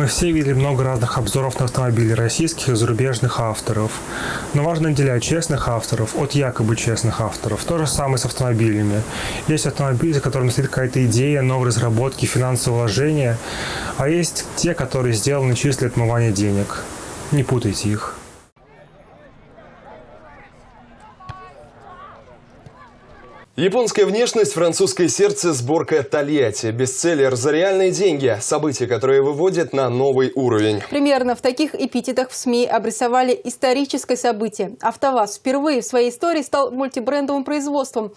Мы все видели много разных обзоров на автомобили российских и зарубежных авторов. Но важно отделять честных авторов от якобы честных авторов. То же самое с автомобилями. Есть автомобили, за которыми стоит какая-то идея, новые разработки, финансовые вложения. А есть те, которые сделаны чисто для отмывания денег. Не путайте их. Японская внешность, французское сердце, сборка Тольятти. Бестселлер за реальные деньги. События, которые выводят на новый уровень. Примерно в таких эпитетах в СМИ обрисовали историческое событие. АвтоВАЗ впервые в своей истории стал мультибрендовым производством.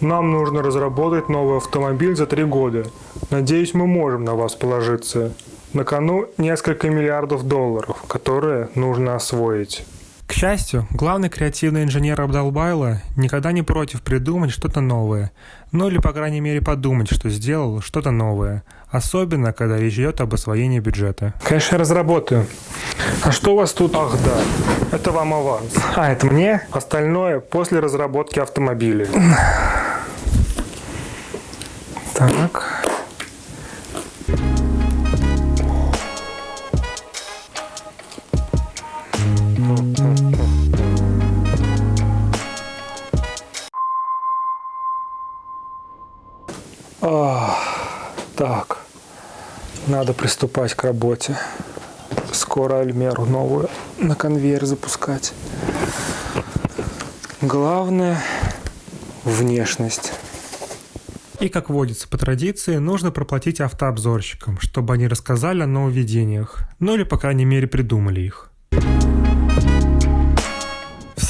Нам нужно разработать новый автомобиль за три года. Надеюсь, мы можем на вас положиться. На кону несколько миллиардов долларов, которые нужно освоить. К счастью, главный креативный инженер Абдалбайла никогда не против придумать что-то новое, ну или, по крайней мере, подумать, что сделал что-то новое, особенно, когда речь идет об освоении бюджета. Конечно, разработаю. А что у вас тут? Ах, да, это вам аванс. А, это мне? Остальное после разработки автомобиля. Так. А, так, надо приступать к работе. Скоро Альмеру новую на конвейер запускать. Главное – внешность. И, как водится по традиции, нужно проплатить автообзорщикам, чтобы они рассказали о нововведениях, ну или, по крайней мере, придумали их.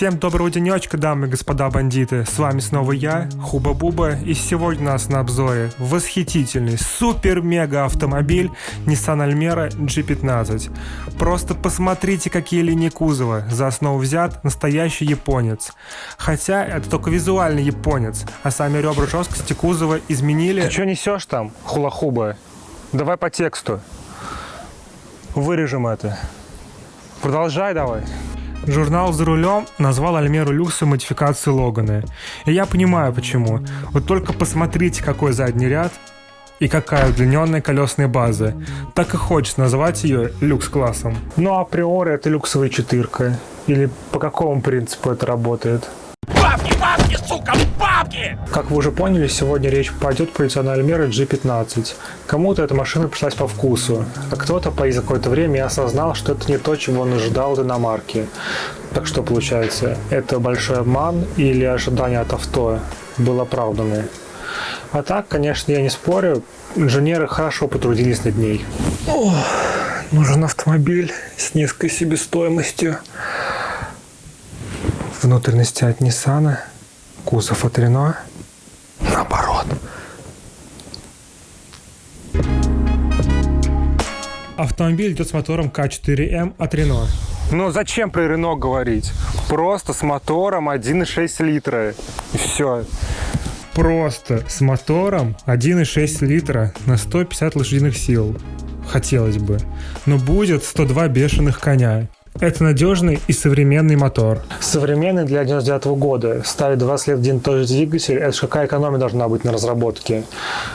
Всем доброго денечка, дамы и господа бандиты. С вами снова я, Хуба-Буба, и сегодня у нас на обзоре восхитительный супер-мега автомобиль Nissan Almera G15. Просто посмотрите, какие линии кузова. За основу взят настоящий японец. Хотя это только визуальный японец, а сами ребра жесткости кузова изменили. Ты что несешь там, хула-хуба? Давай по тексту. Вырежем это. Продолжай давай. Журнал «За рулем» назвал Альмеру Люкса модификацией Логана. И я понимаю почему. Вот только посмотрите, какой задний ряд и какая удлиненная колесная база. Так и хочется назвать ее люкс-классом. Ну, а априори это люксовая четырка. Или по какому принципу это работает? Бабки, бабки, сука, бабки! Как вы уже поняли, сегодня речь пойдет про Nissan Almera G15. Кому-то эта машина пришлась по вкусу, а кто-то по какое-то время осознал, что это не то, чего он ожидал от иномарки. Так что получается, это большой обман или ожидание от авто было оправданы? А так, конечно, я не спорю, инженеры хорошо потрудились над ней. О, нужен автомобиль с низкой себестоимостью внутренности от Nissan, кузов от Renault, наоборот. Автомобиль идет с мотором К4М от Renault. Но зачем про Renault говорить? Просто с мотором 1,6 литра. И все. Просто с мотором 1,6 литра на 150 лошадиных сил. Хотелось бы. Но будет 102 бешеных коня. Это надежный и современный мотор. Современный для 99 года. Ставит 20 лет один тот же двигатель. Это же какая экономия должна быть на разработке.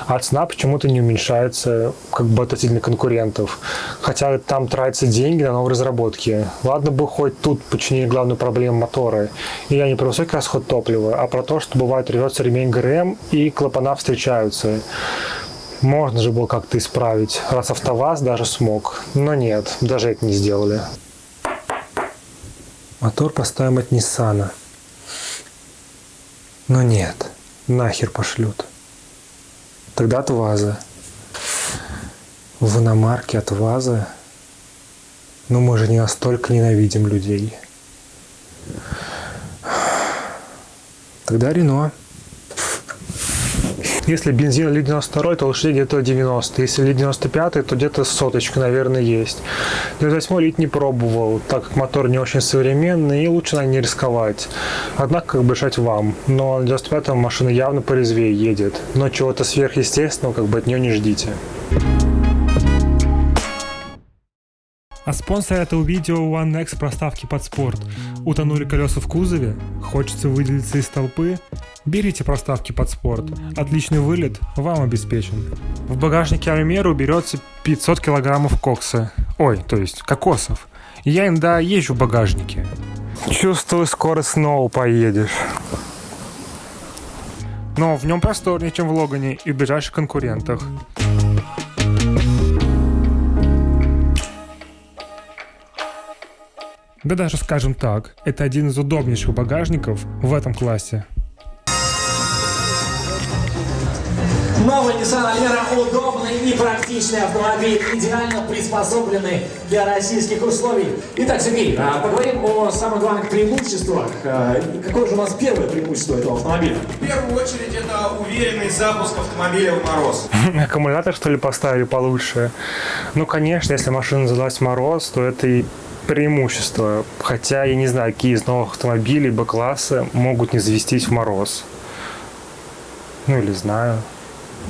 А цена почему-то не уменьшается как бы относительно конкурентов. Хотя там тратятся деньги на новые разработки. Ладно бы хоть тут починили главную проблему мотора. И я не про высокий расход топлива, а про то, что бывает рвется ремень ГРМ и клапана встречаются. Можно же было как-то исправить, раз АвтоВАЗ даже смог. Но нет, даже это не сделали. Мотор поставим от Ниссана. Но нет, нахер пошлют. Тогда от ВАЗа. В иномарке от ВАЗа. Но мы же не настолько ненавидим людей. Тогда Рено. Если бензин или 92, то лошадей где-то 90. Если ли 95, то где-то соточка, наверное, есть. 98 лит не пробовал, так как мотор не очень современный и лучше на не рисковать. Однако, как бы решать вам. Но 95 машина явно порезвее едет. Но чего-то сверхъестественного как бы от нее не ждите. А спонсор этого видео OneX проставки под спорт. Утонули колеса в кузове? Хочется выделиться из толпы? Берите проставки под спорт. Отличный вылет вам обеспечен. В багажнике Альмеры уберется 500 килограммов кокса. Ой, то есть кокосов. Я иногда езжу в багажнике. Чувствую, скоро снова поедешь. Но в нем просторнее, чем в Логане и ближайших конкурентах. Да даже скажем так, это один из удобнейших багажников в этом классе. Новый Nissan Almera удобный и практичный автомобиль, идеально приспособленный для российских условий. Итак, Сергей, а, поговорим о самых главных преимуществах. А, какое же у нас первое преимущество этого автомобиля? В первую очередь это уверенный запуск автомобиля в мороз. Аккумулятор, что ли, поставили получше? Ну, конечно, если машина задалась в мороз, то это и преимущество. Хотя я не знаю, какие из новых автомобилей Б-класса могут не завестись в мороз. Ну или знаю.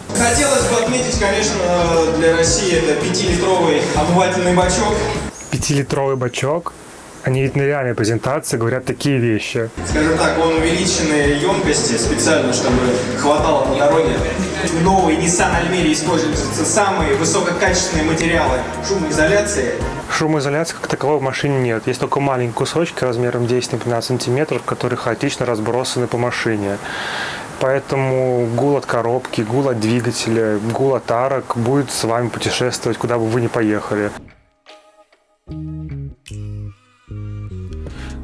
Хотелось бы отметить, конечно, для России это 5-литровый обывательный бачок. Пятилитровый бачок? Они ведь на реальной презентации говорят такие вещи. Скажем так, он увеличенной емкости специально, чтобы хватало на дороге. В новой Nissan Almera используются самые высококачественные материалы шумоизоляции. Шумоизоляции как таковой в машине нет. Есть только маленькие кусочки размером 10 на 15 сантиметров, которые хаотично разбросаны по машине. Поэтому гул от коробки, гул от двигателя, гул от арок будет с вами путешествовать, куда бы вы ни поехали.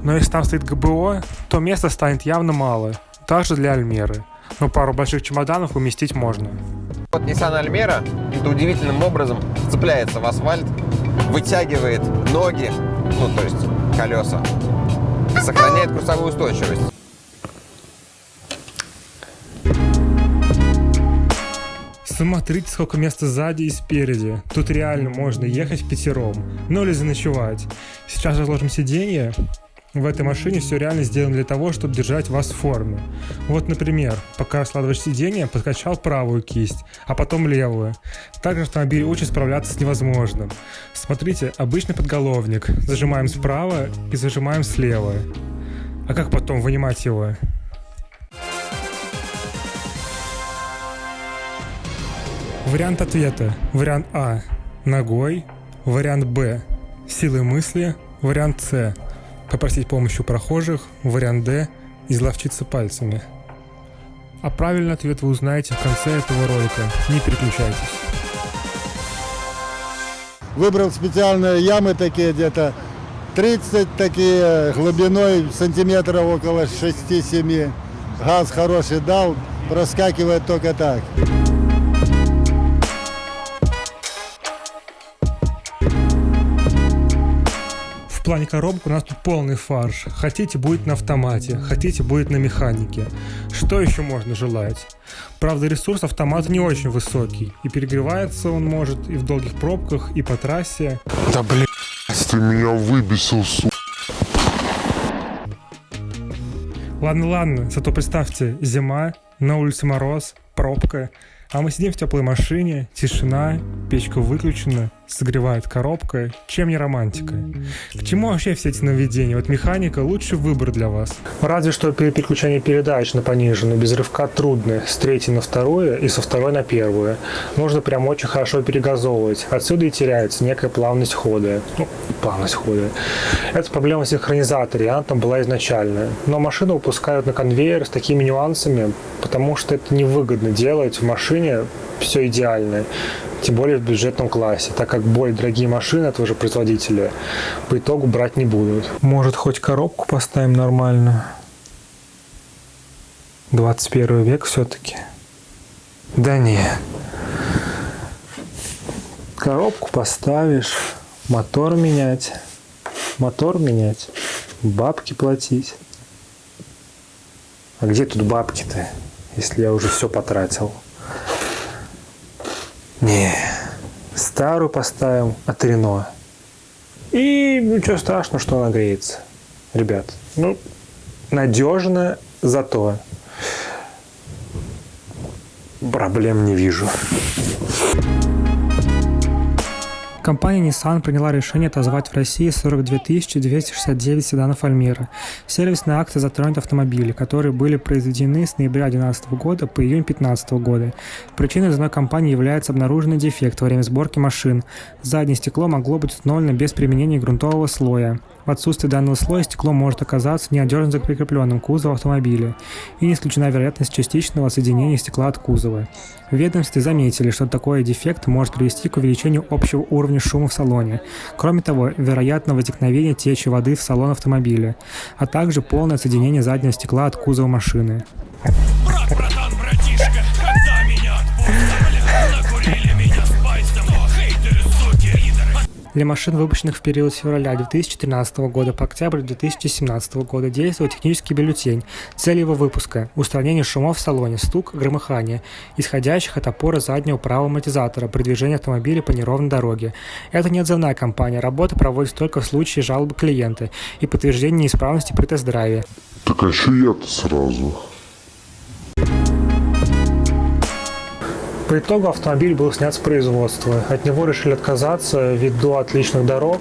Но если там стоит ГБО, то места станет явно мало, даже для Альмеры. Но пару больших чемоданов уместить можно. Вот Nissan Almera каким-то удивительным образом цепляется в асфальт, вытягивает ноги, ну то есть колеса, сохраняет курсовую устойчивость. Смотрите, сколько места сзади и спереди. Тут реально можно ехать пятером. Ну или заночевать. Сейчас разложим сиденье. В этой машине все реально сделано для того, чтобы держать вас в форме. Вот, например, пока раскладываешь сиденье, подкачал правую кисть, а потом левую. Также автомобиль учит справляться с невозможным. Смотрите, обычный подголовник. Зажимаем справа и зажимаем слева. А как потом вынимать его? Вариант ответа. Вариант А. Ногой. Вариант Б. Силой мысли. Вариант С. Попросить помощи у прохожих. Вариант Д. Изловчиться пальцами. А правильный ответ вы узнаете в конце этого ролика. Не переключайтесь. Выбрал специальные ямы такие где-то 30 такие глубиной сантиметров около 6-7. Газ хороший дал, проскакивает только так. Плане коробок у нас тут полный фарш. Хотите будет на автомате, хотите будет на механике. Что еще можно желать? Правда, ресурс автомата не очень высокий, и перегревается он может и в долгих пробках, и по трассе. Да блин, ты меня выбесил, су... Ладно, ладно, зато представьте, зима, на улице мороз, пробка, а мы сидим в теплой машине, тишина, печка выключена, согревает коробка. Чем не романтика? К чему вообще все эти нововведения? Вот механика лучший выбор для вас. Разве что при переключении передач на пониженную без рывка трудно. С третьей на вторую и со второй на первую. Нужно прям очень хорошо перегазовывать. Отсюда и теряется некая плавность хода. Ну, плавность хода. Это проблема синхронизатора, она там была изначально. Но машину выпускают на конвейер с такими нюансами, потому что это невыгодно делать в машине все идеально. Тем более в бюджетном классе, так как более дорогие машины этого же производителя по итогу брать не будут. Может, хоть коробку поставим нормально? 21 век все-таки. Да не. Коробку поставишь, мотор менять, мотор менять, бабки платить. А где тут бабки-то, если я уже все потратил? Не, старую поставим от Рено. И ничего страшного, что она греется. Ребят, ну, надежно, зато проблем не вижу. Компания Nissan приняла решение отозвать в России 42 269 седанов Альмера. Сервисная акция затронет автомобили, которые были произведены с ноября 2012 года по июнь 2015 года. Причиной звонной компании является обнаруженный дефект во время сборки машин. Заднее стекло могло быть установлено без применения грунтового слоя. В отсутствие данного слоя стекло может оказаться неодежно прикрепленным к кузову автомобиля и не исключена вероятность частичного соединения стекла от кузова. В ведомстве заметили, что такой дефект может привести к увеличению общего уровня шума в салоне. Кроме того, вероятно возникновение течи воды в салон автомобиля, а также полное соединение заднего стекла от кузова машины. Брат, братан, Для машин, выпущенных в период с февраля 2013 года по октябрь 2017 года, действует технический бюллетень. Цель его выпуска – устранение шумов в салоне, стук, громыхание, исходящих от опоры заднего правого амортизатора при движении автомобиля по неровной дороге. Это не отзывная кампания, работа проводится только в случае жалобы клиента и подтверждения неисправности при тест-драйве. Так а чё я-то сразу? По итогу автомобиль был снят с производства. От него решили отказаться ввиду отличных дорог.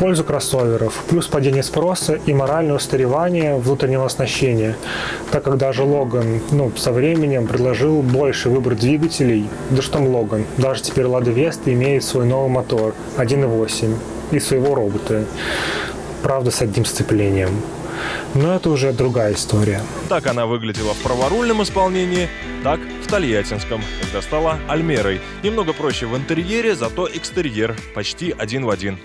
Пользу кроссоверов, плюс падение спроса и моральное устаревание внутреннего оснащения, так как даже Логан ну, со временем предложил больше выбор двигателей, да что там Логан, даже теперь Лада Веста имеет свой новый мотор 1.8 и своего робота, правда с одним сцеплением. Но это уже другая история. Так она выглядела в праворульном исполнении, так в тольяттинском, когда стала Альмерой. Немного проще в интерьере, зато экстерьер почти один в один.